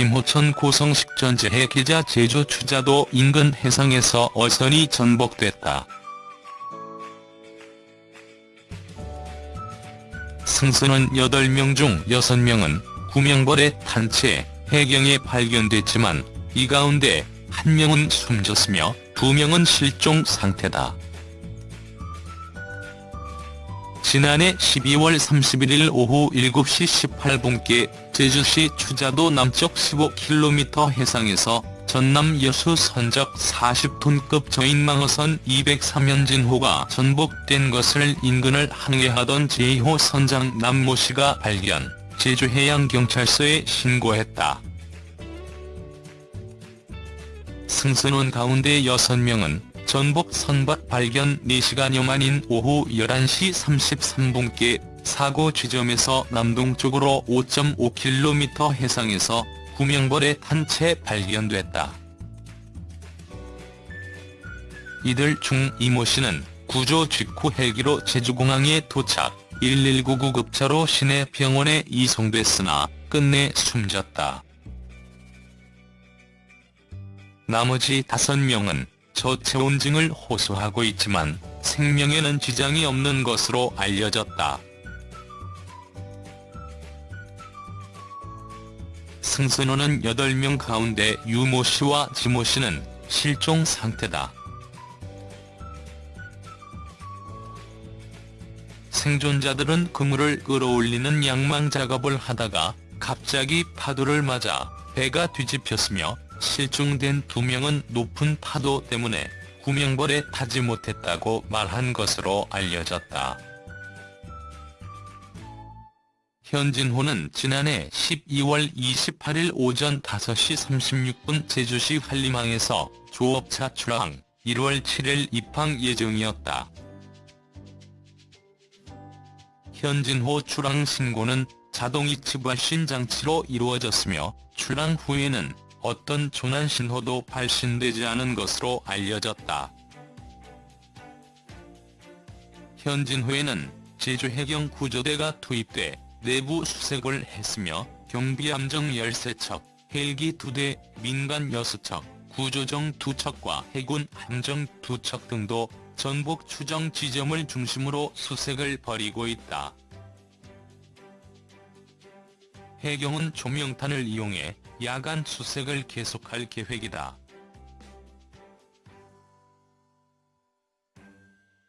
김호천 고성식 전재해 기자 제주 추자도 인근 해상에서 어선이 전복됐다. 승선원 8명 중 6명은 구명벌에 탄채 해경에 발견됐지만 이 가운데 1명은 숨졌으며 2명은 실종 상태다. 지난해 12월 31일 오후 7시 18분께 제주시 추자도 남쪽 15km 해상에서 전남 여수 선적 40톤급 저인망어선 203연진호가 전복된 것을 인근을 항해하던 제2호 선장 남모 씨가 발견, 제주해양경찰서에 신고했다. 승선원 가운데 6명은 전복 선박 발견 4시간여 만인 오후 11시 33분께 사고 지점에서 남동쪽으로 5.5km 해상에서 구명벌에 탄채 발견됐다. 이들 중 이모 씨는 구조 직후 헬기로 제주공항에 도착, 119 구급차로 시내 병원에 이송됐으나 끝내 숨졌다. 나머지 5명은 저체온증을 호소하고 있지만 생명에는 지장이 없는 것으로 알려졌다. 승선호는 8명 가운데 유모 씨와 지모 씨는 실종 상태다. 생존자들은 그물을 끌어올리는 양망 작업을 하다가 갑자기 파도를 맞아 배가 뒤집혔으며 실종된 두 명은 높은 파도 때문에 구명벌에 타지 못했다고 말한 것으로 알려졌다. 현진호는 지난해 12월 28일 오전 5시 36분 제주시 한림항에서 조업차 출항, 1월 7일 입항 예정이었다. 현진호 출항 신고는 자동 이치 발신 장치로 이루어졌으며 출항 후에는 어떤 조난 신호도 발신되지 않은 것으로 알려졌다. 현진호에는 제주 해경 구조대가 투입돼 내부 수색을 했으며 경비 함정 13척, 헬기 2대, 민간 6척, 구조정 2척과 해군 함정 2척 등도 전복 추정 지점을 중심으로 수색을 벌이고 있다. 해경은 조명탄을 이용해 야간 수색을 계속할 계획이다.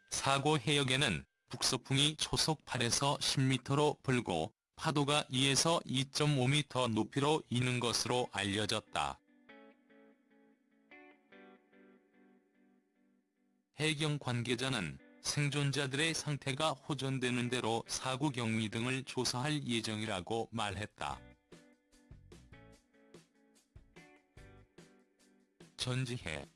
사고 해역에는 북서풍이 초속 8에서 10m로 불고 파도가 2에서 2.5m 높이로 이는 것으로 알려졌다. 해경 관계자는 생존자들의 상태가 호전되는 대로 사고 경위 등을 조사할 예정이라고 말했다. 전지혜